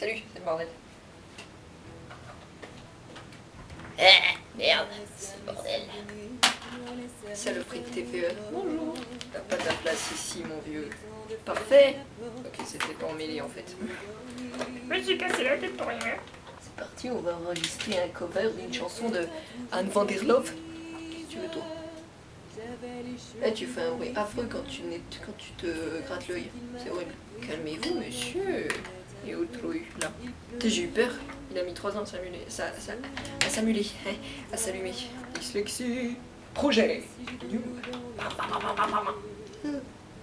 Salut, c'est le bordel. Eh, merde, c'est le bordel. Saloperie de TPE. Bonjour. T'as pas ta place ici, mon vieux. Parfait. Ok, c'était pas emmêlé en fait. Je me suis cassé la tête pour rien. C'est parti, on va enregistrer un cover d'une chanson de Anne van der Love. Qu'est-ce que tu veux, toi? Eh, tu fais un bruit affreux quand tu, quand tu te grattes l'œil. C'est horrible. Calmez-vous, monsieur. Et autrui, là. J'ai eu peur. Il a mis 3 ans à s'amuler. Ça, ça, à s'amuler. hein, à s'allumer. Dyslexie. Projet.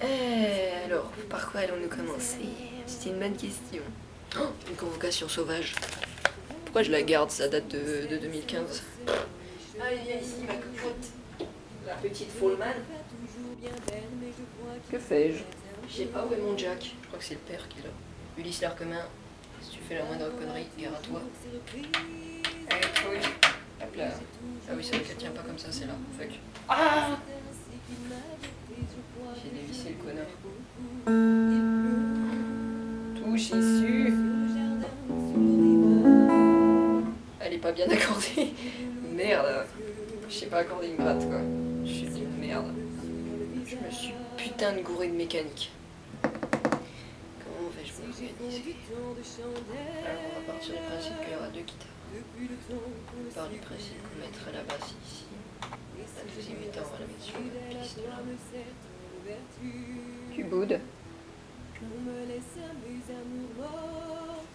Eh, alors, par quoi allons-nous commencer? C'était une bonne question. Oh, une convocation sauvage. Pourquoi je la garde Ça date de, de 2015. Allez, viens ici, ma cocotte. La petite Fallman. Que fais-je? Je sais pas où est mon Jack. Je crois que c'est le père qui l'a. Ulysse l'Arquemin, si tu fais la moindre connerie, gare à toi. Allez. Hop là. Ah oui, c'est vrai qu'elle tient pas comme ça, c'est là. Fuck. Ah J'ai dévissé le connard. Touche issue. Elle est pas bien accordée. Merde. Je sais pas accorder une gratte quoi. Je suis une merde. Je me suis putain de gouré de mécanique. Alors on va partir du principe qu'il y aura deux guitares. On part du principe qu'on mettra la basse ici. La deuxième guitare on va la mettre sur la piste là. Tu boudes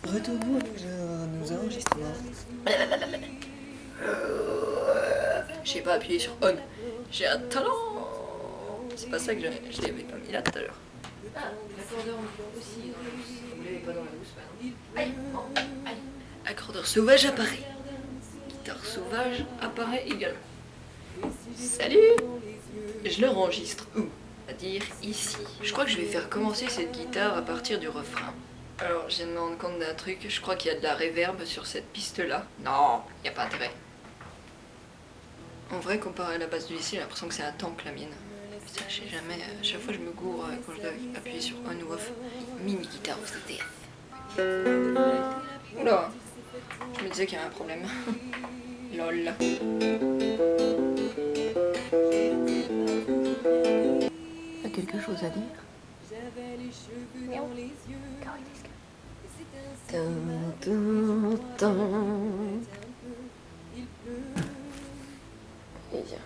Retournons à nos enregistrements. Je sais pas appuyer sur on. J'ai un talent C'est pas ça que j'ai- je l'avais pas mis là tout à l'heure. Ah. Accordeur sauvage apparaît. Guitare sauvage apparaît également. Salut Je le enregistre où? C'est-à-dire ici. Je crois que je vais faire commencer cette guitare à partir du refrain. Alors, je viens de me rendre compte d'un truc. Je crois qu'il y a de la réverb sur cette piste-là. Non, il a pas intérêt. En vrai, comparé à la base du lycée, j'ai l'impression que c'est un tank la mienne. Je sais jamais, à chaque fois je me gourre euh, quand je dois appuyer sur on ou off. Mini guitare au CTF. Oula, je me disais qu'il y avait un problème. Lol. T'as quelque chose à dire? Et viens.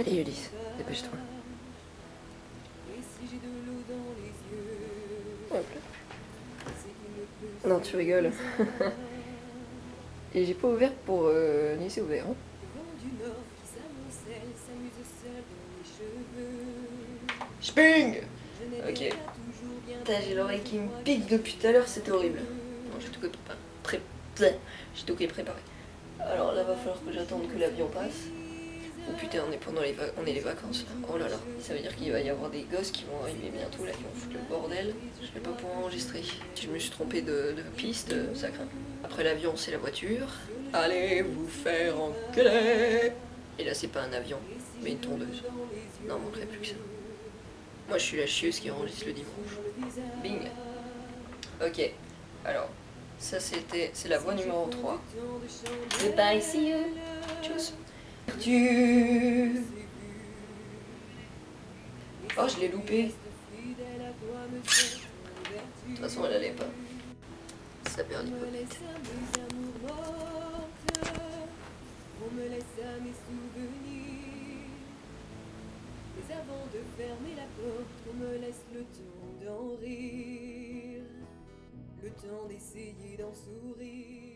Allez Ulysse, dépêche-toi. Non, tu rigoles. Et j'ai pas ouvert pour euh, laisser ouvert. hein. Spring Ok. Putain, j'ai l'oreille qui me pique depuis tout à l'heure, c'était horrible. Non, j'ai tout. Pré... tout préparé. Alors là, va falloir que j'attende que l'avion passe. Oh putain, on est pendant les, on est les vacances là. Oh là là, ça veut dire qu'il va y avoir des gosses qui vont arriver bientôt là, qui vont foutre le bordel. Je vais pas pouvoir enregistrer. Je me suis trompé de, de piste, euh, ça craint. Après l'avion, c'est la voiture. Allez vous faire enculer Et là, c'est pas un avion, mais une tondeuse. Non, manquerait plus que ça. Moi, je suis la chieuse qui enregistre le dimanche. Bing Ok, alors, ça c'était, c'est la voix numéro 3. Goodbye, see you. Tchuss. Oh, je l'ai loupé. De toute façon, elle allait pas. Ça perd mes souvenirs. Mais avant de fermer la porte, on me laisse le temps d'en rire. Le temps d'essayer d'en sourire.